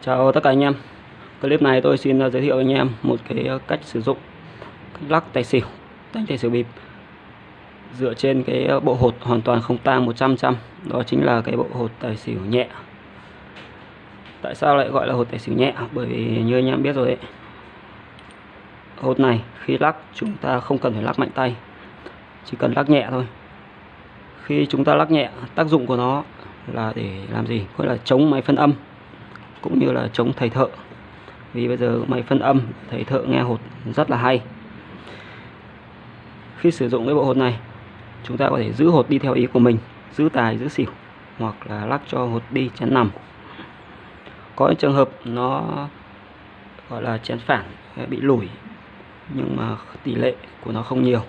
Chào tất cả anh em. Clip này tôi xin uh, giới thiệu anh em một cái uh, cách sử dụng cách lắc tài xỉu, đánh tài xỉu bịp. Dựa trên cái uh, bộ hột hoàn toàn không tang 100 trăm đó chính là cái bộ hột tài xỉu nhẹ. Tại sao lại gọi là hột tài xỉu nhẹ? Bởi vì như anh em biết rồi đấy hột này khi lắc chúng ta không cần phải lắc mạnh tay, chỉ cần lắc nhẹ thôi. Khi chúng ta lắc nhẹ, tác dụng của nó là để làm gì? Gọi là chống máy phân âm cũng như là chống thầy thợ. Vì bây giờ máy phân âm, thầy thợ nghe hột rất là hay. Khi sử dụng cái bộ hột này, chúng ta có thể giữ hột đi theo ý của mình, giữ tài, giữ xỉu, hoặc là lắc cho hột đi chén nằm. Có những trường hợp nó, gọi là chén phản bị lủi, nhưng mà tỷ lệ của nó không nhiều.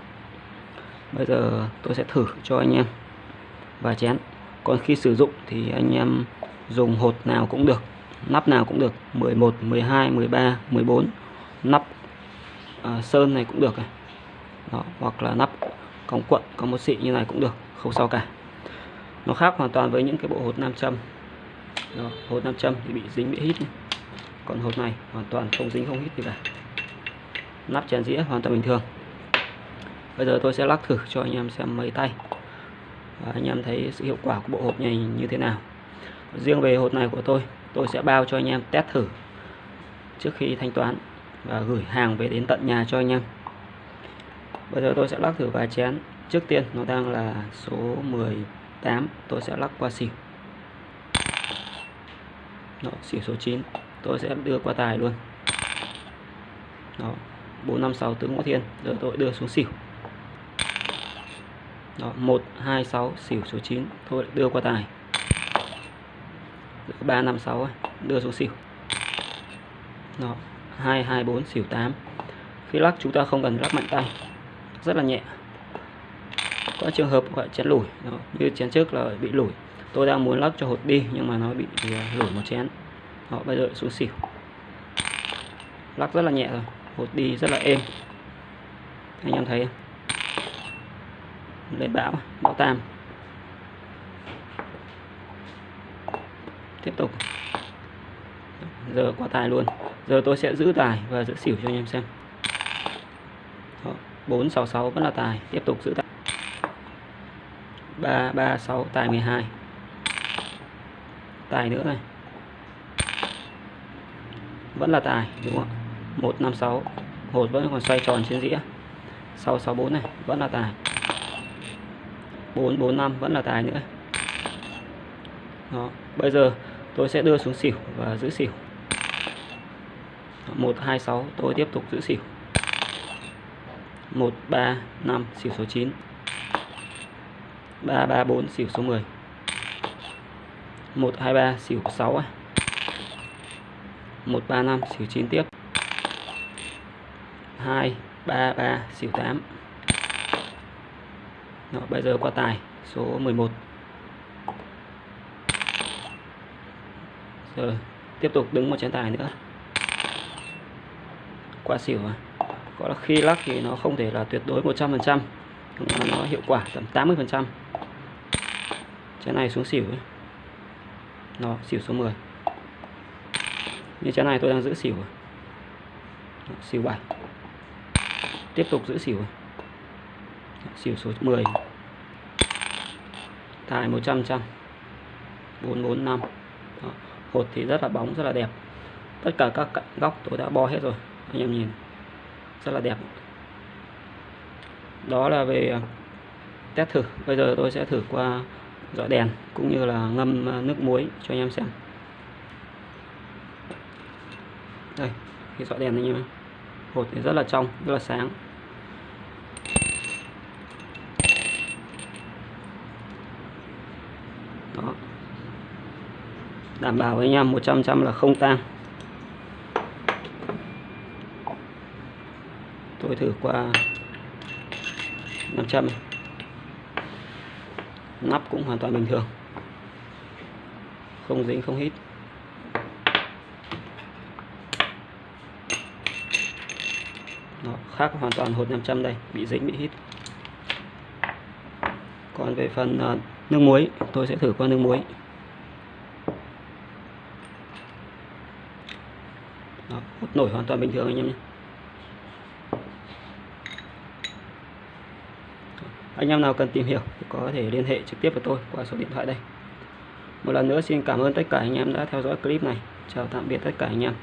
Bây giờ tôi sẽ thử cho anh em và chén. Còn khi sử dụng thì anh em dùng hột nào cũng được nắp nào cũng được 11 12 13 14 nắp à, sơn này cũng được này. Đó, hoặc là nắp cong cuộn có một xị như này cũng được không sao cả. Nó khác hoàn toàn với những cái bộ hột nam châm. Đó, hột nam châm thì bị dính bị hít còn hột này hoàn toàn không dính không hít gì cả. Nắp chén dĩa hoàn toàn bình thường. Bây giờ tôi sẽ lắc thử cho anh em xem mấy tay. Và anh em thấy sự hiệu quả của bộ hột này như thế nào. Riêng về hột này của tôi tôi sẽ bao cho anh em test thử trước khi thanh toán và gửi hàng về đến tận nhà cho anh em. Bây giờ tôi sẽ lắc thử vài chén. Trước tiên nó đang là số 18 tôi sẽ lắc qua xỉu. Đó, xỉu số 9 tôi sẽ đưa qua tài luôn. Đó, 456 tướng ngõ thiên giờ tôi đưa xuống xỉu. Đó, 126 xỉu số 9 tôi đưa qua tài. 356 đưa xuống xỉu. Đó, 224 xỉu 8 khi lắc chúng ta không cần lắc mạnh tay rất là nhẹ. Có trường hợp gọi chén lủi Đó, như chén trước là bị lủi. Tôi đang muốn lắc cho hột đi nhưng mà nó bị à, lủi một chén. Đó, bây giờ xuống xỉu. Lắc rất là nhẹ rồi hột đi rất là êm. Anh em thấy lên bão bão tam tiếp tục. Giờ qua tài luôn. Giờ tôi sẽ giữ tài và giữ xỉu cho anh em xem. Đó, 466 vẫn là tài. Tiếp tục giữ tài. 336 tài 12 tài nữa này. Vẫn là tài đúng không ạ? 156 hột vẫn còn xoay tròn trên dĩa. 664 này vẫn là tài. 445 vẫn là tài nữa. Đó bây giờ tôi sẽ đưa xuống xỉu và giữ xỉu. 126 tôi tiếp tục giữ xỉu. 135 xỉu số 9 334 xỉu số 10 123 xỉu 6 135 xỉu 9 tiếp. 233 xỉu 8 Đó, bây giờ qua tài số 11 rồi tiếp tục đứng một chén tài nữa. Qua xỉu mà gọi là khi lắc thì nó không thể là tuyệt đối 100% nhưng mà nó hiệu quả tầm 80 phần trăm. Chén này xuống xỉu ấy. nó xỉu số 10 như chén này tôi đang giữ xỉu à. Đó, xỉu 7 tiếp tục giữ xỉu à. xỉu số 10 tài 100 trăm 445 Đó hột thì rất là bóng, rất là đẹp. Tất cả các cạnh góc tôi đã bo hết rồi, anh em nhìn. Rất là đẹp. Đó là về à, test thử. Bây giờ tôi sẽ thử qua dọi đèn cũng như là ngâm à, nước muối cho anh em xem. Đây, cái dọi đèn anh em hột thì rất là trong, rất là sáng đó đảm bảo với anh em 100 trăm là không tan tôi thử qua 500 nắp cũng hoàn toàn bình thường. Không dính không hít. Đó, khác hoàn toàn hột 500 đây bị dính bị hít. Còn về phần uh, nước muối tôi sẽ thử qua nước muối. Đó, hút nổi hoàn toàn bình thường anh em nhé. Anh em nào cần tìm hiểu thì có thể liên hệ trực tiếp với tôi qua số điện thoại đây. Một lần nữa xin cảm ơn tất cả anh em đã theo dõi clip này. Chào tạm biệt tất cả anh em.